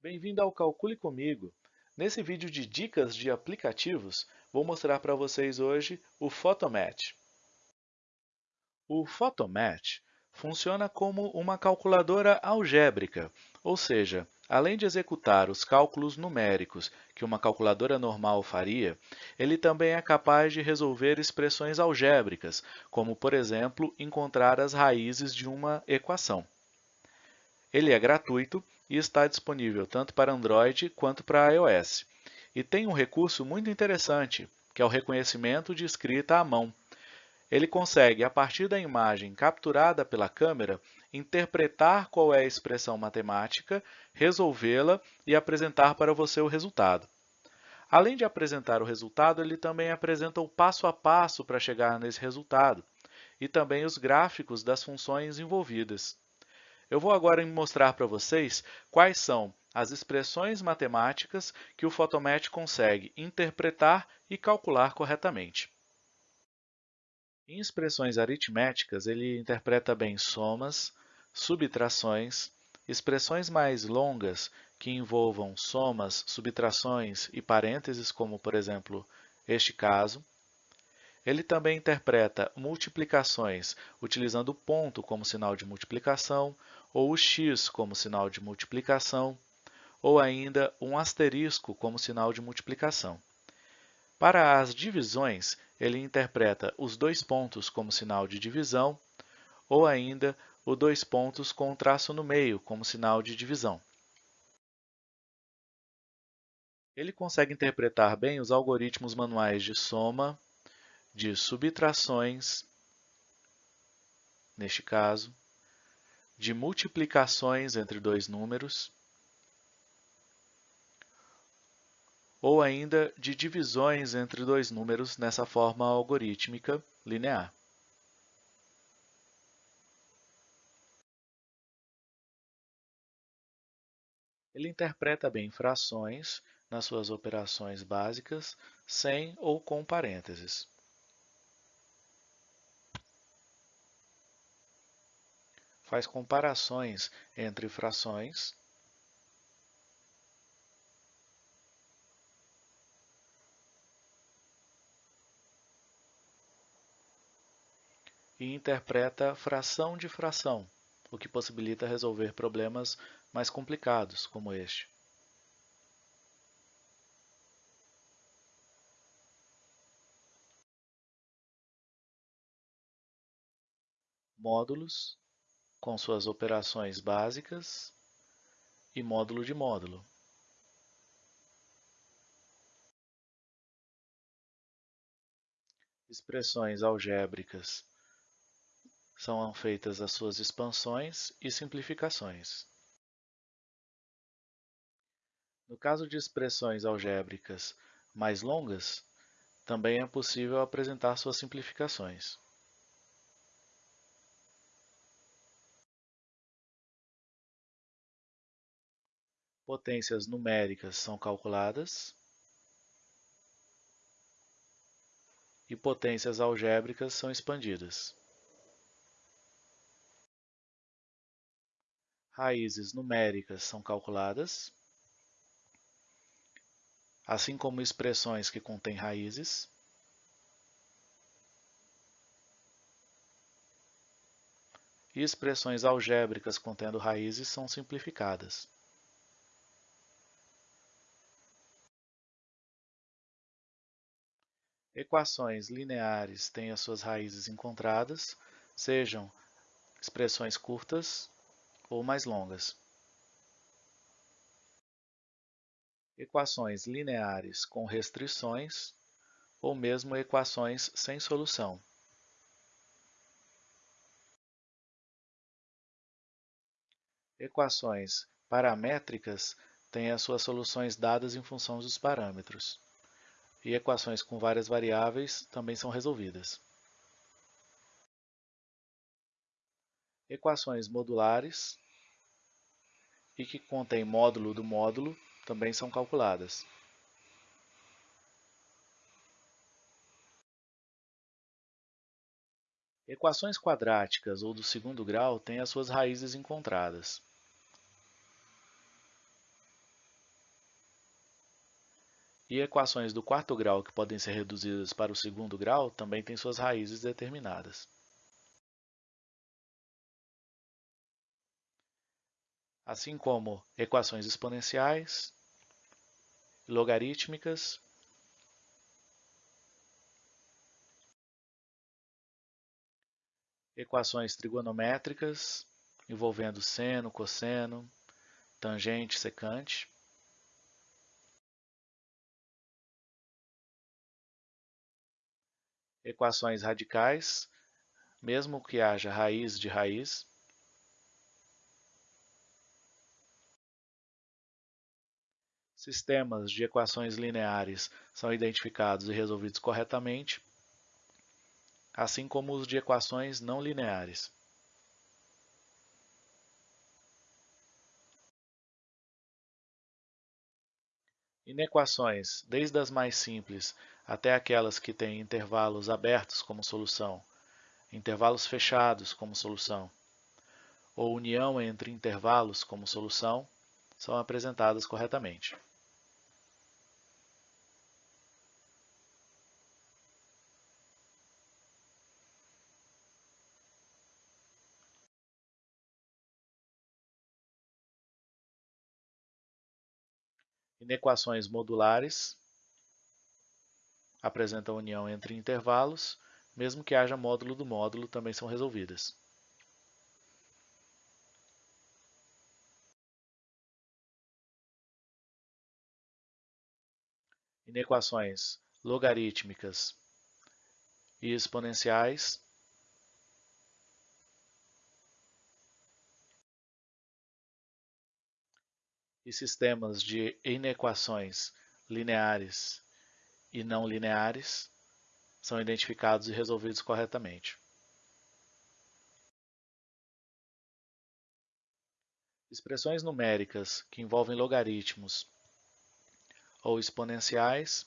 Bem-vindo ao Calcule Comigo! Nesse vídeo de dicas de aplicativos, vou mostrar para vocês hoje o Photomatch. O Photomatch funciona como uma calculadora algébrica, ou seja, além de executar os cálculos numéricos que uma calculadora normal faria, ele também é capaz de resolver expressões algébricas, como, por exemplo, encontrar as raízes de uma equação. Ele é gratuito e está disponível tanto para Android quanto para iOS. E tem um recurso muito interessante, que é o reconhecimento de escrita à mão. Ele consegue, a partir da imagem capturada pela câmera, interpretar qual é a expressão matemática, resolvê-la e apresentar para você o resultado. Além de apresentar o resultado, ele também apresenta o passo a passo para chegar nesse resultado e também os gráficos das funções envolvidas. Eu vou agora mostrar para vocês quais são as expressões matemáticas que o Photomatch consegue interpretar e calcular corretamente. Em expressões aritméticas, ele interpreta bem somas, subtrações, expressões mais longas que envolvam somas, subtrações e parênteses, como, por exemplo, este caso. Ele também interpreta multiplicações utilizando o ponto como sinal de multiplicação, ou o x como sinal de multiplicação, ou ainda um asterisco como sinal de multiplicação. Para as divisões, ele interpreta os dois pontos como sinal de divisão, ou ainda o dois pontos com um traço no meio como sinal de divisão. Ele consegue interpretar bem os algoritmos manuais de soma, de subtrações, neste caso, de multiplicações entre dois números, ou ainda de divisões entre dois números nessa forma algorítmica linear. Ele interpreta bem frações nas suas operações básicas, sem ou com parênteses. Faz comparações entre frações e interpreta fração de fração, o que possibilita resolver problemas mais complicados, como este. Módulos com suas operações básicas e módulo de módulo. Expressões algébricas são feitas as suas expansões e simplificações. No caso de expressões algébricas mais longas, também é possível apresentar suas simplificações. Potências numéricas são calculadas e potências algébricas são expandidas. Raízes numéricas são calculadas, assim como expressões que contêm raízes. E expressões algébricas contendo raízes são simplificadas. Equações lineares têm as suas raízes encontradas, sejam expressões curtas ou mais longas. Equações lineares com restrições ou mesmo equações sem solução. Equações paramétricas têm as suas soluções dadas em função dos parâmetros e equações com várias variáveis também são resolvidas. Equações modulares e que contêm módulo do módulo também são calculadas. Equações quadráticas ou do segundo grau têm as suas raízes encontradas. E equações do quarto grau que podem ser reduzidas para o segundo grau também têm suas raízes determinadas. Assim como equações exponenciais, logarítmicas equações trigonométricas envolvendo seno, cosseno, tangente, secante. Equações radicais, mesmo que haja raiz de raiz. Sistemas de equações lineares são identificados e resolvidos corretamente, assim como os de equações não lineares. Inequações, desde as mais simples até aquelas que têm intervalos abertos como solução, intervalos fechados como solução, ou união entre intervalos como solução, são apresentadas corretamente. Inequações modulares apresentam união entre intervalos, mesmo que haja módulo do módulo, também são resolvidas. Inequações logarítmicas e exponenciais e sistemas de inequações lineares e não lineares são identificados e resolvidos corretamente. Expressões numéricas que envolvem logaritmos ou exponenciais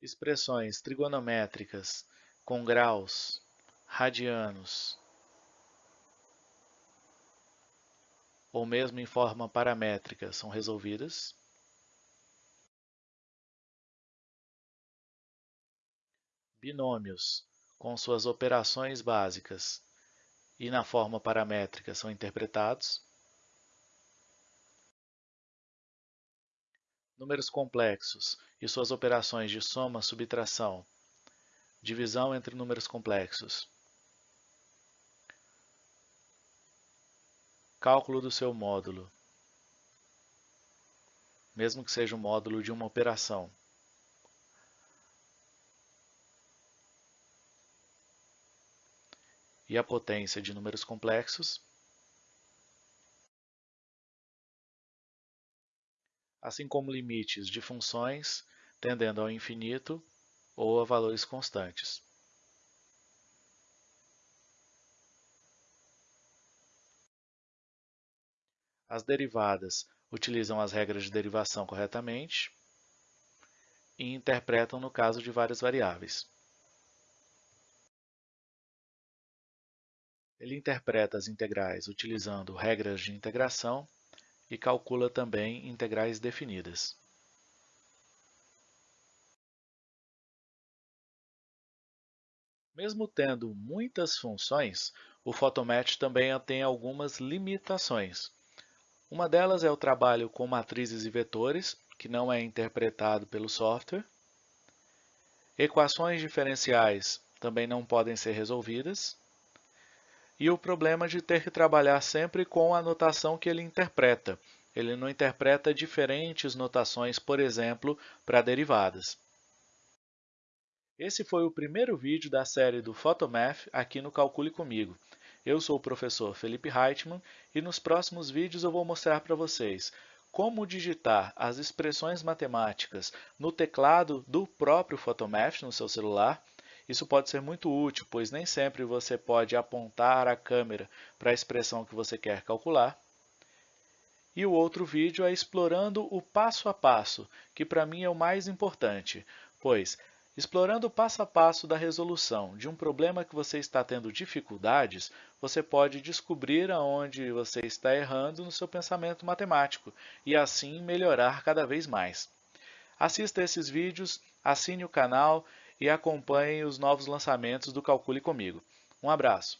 expressões trigonométricas com graus, radianos, ou mesmo em forma paramétrica são resolvidas. Binômios, com suas operações básicas e na forma paramétrica são interpretados. Números complexos e suas operações de soma, subtração, divisão entre números complexos Cálculo do seu módulo, mesmo que seja o módulo de uma operação. E a potência de números complexos, assim como limites de funções tendendo ao infinito ou a valores constantes. As derivadas utilizam as regras de derivação corretamente e interpretam no caso de várias variáveis. Ele interpreta as integrais utilizando regras de integração e calcula também integrais definidas. Mesmo tendo muitas funções, o Photomatch também tem algumas limitações. Uma delas é o trabalho com matrizes e vetores, que não é interpretado pelo software. Equações diferenciais também não podem ser resolvidas. E o problema de ter que trabalhar sempre com a notação que ele interpreta. Ele não interpreta diferentes notações, por exemplo, para derivadas. Esse foi o primeiro vídeo da série do Photomath aqui no Calcule Comigo. Eu sou o professor Felipe Reitman e nos próximos vídeos eu vou mostrar para vocês como digitar as expressões matemáticas no teclado do próprio Photomath no seu celular. Isso pode ser muito útil, pois nem sempre você pode apontar a câmera para a expressão que você quer calcular. E o outro vídeo é explorando o passo a passo, que para mim é o mais importante, pois Explorando o passo a passo da resolução de um problema que você está tendo dificuldades, você pode descobrir aonde você está errando no seu pensamento matemático e assim melhorar cada vez mais. Assista esses vídeos, assine o canal e acompanhe os novos lançamentos do Calcule Comigo. Um abraço!